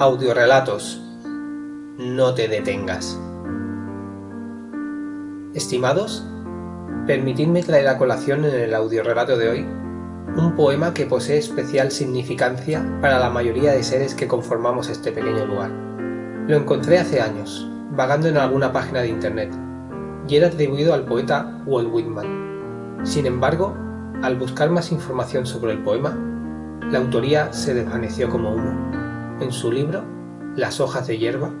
Audiorelatos. No te detengas. Estimados, permitidme traer a colación en el audiorelato de hoy un poema que posee especial significancia para la mayoría de seres que conformamos este pequeño lugar. Lo encontré hace años, vagando en alguna página de internet, y era atribuido al poeta Walt Whitman. Sin embargo, al buscar más información sobre el poema, la autoría se desvaneció como humo en su libro Las hojas de hierba,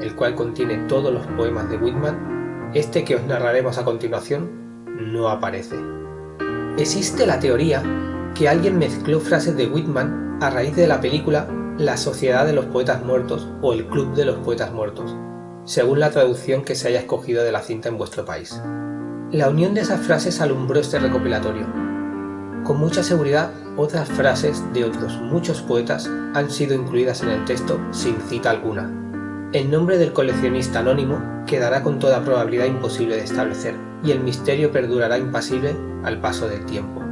el cual contiene todos los poemas de Whitman, este que os narraremos a continuación no aparece. Existe la teoría que alguien mezcló frases de Whitman a raíz de la película La Sociedad de los Poetas Muertos o El Club de los Poetas Muertos, según la traducción que se haya escogido de la cinta en vuestro país. La unión de esas frases alumbró este recopilatorio, con mucha seguridad, otras frases de otros muchos poetas han sido incluidas en el texto sin cita alguna. El nombre del coleccionista anónimo quedará con toda probabilidad imposible de establecer, y el misterio perdurará impasible al paso del tiempo.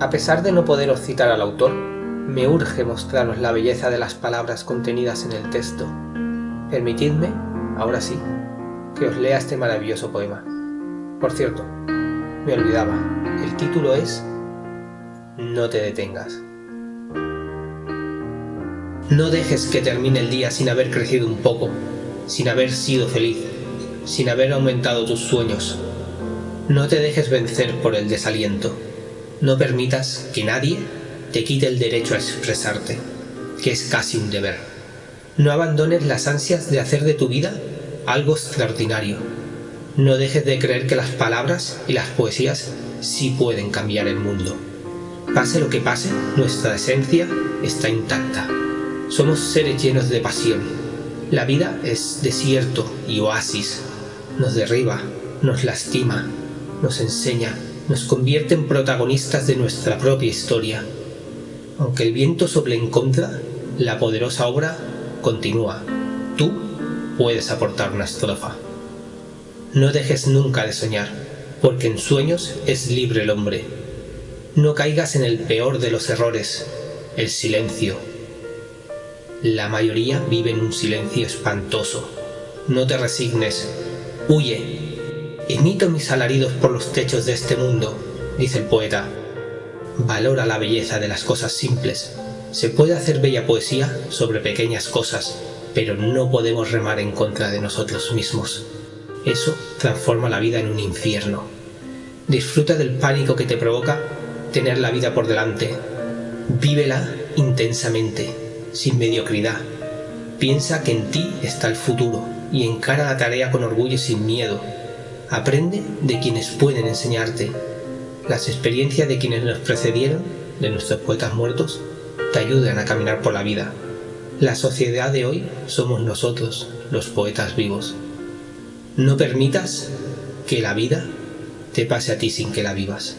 A pesar de no poderos citar al autor, me urge mostraros la belleza de las palabras contenidas en el texto. Permitidme, ahora sí, que os lea este maravilloso poema. Por cierto, me olvidaba, el título es no te detengas. No dejes que termine el día sin haber crecido un poco, sin haber sido feliz, sin haber aumentado tus sueños. No te dejes vencer por el desaliento. No permitas que nadie te quite el derecho a expresarte, que es casi un deber. No abandones las ansias de hacer de tu vida algo extraordinario. No dejes de creer que las palabras y las poesías sí pueden cambiar el mundo. Pase lo que pase, nuestra esencia está intacta. Somos seres llenos de pasión. La vida es desierto y oasis. Nos derriba, nos lastima, nos enseña, nos convierte en protagonistas de nuestra propia historia. Aunque el viento sople en contra, la poderosa obra continúa. Tú puedes aportar una estrofa. No dejes nunca de soñar, porque en sueños es libre el hombre no caigas en el peor de los errores, el silencio. La mayoría vive en un silencio espantoso. No te resignes. Huye. Emito mis alaridos por los techos de este mundo, dice el poeta. Valora la belleza de las cosas simples. Se puede hacer bella poesía sobre pequeñas cosas, pero no podemos remar en contra de nosotros mismos. Eso transforma la vida en un infierno. Disfruta del pánico que te provoca tener la vida por delante. Vívela intensamente, sin mediocridad. Piensa que en ti está el futuro y encara la tarea con orgullo y sin miedo. Aprende de quienes pueden enseñarte. Las experiencias de quienes nos precedieron, de nuestros poetas muertos, te ayudan a caminar por la vida. La sociedad de hoy somos nosotros, los poetas vivos. No permitas que la vida te pase a ti sin que la vivas.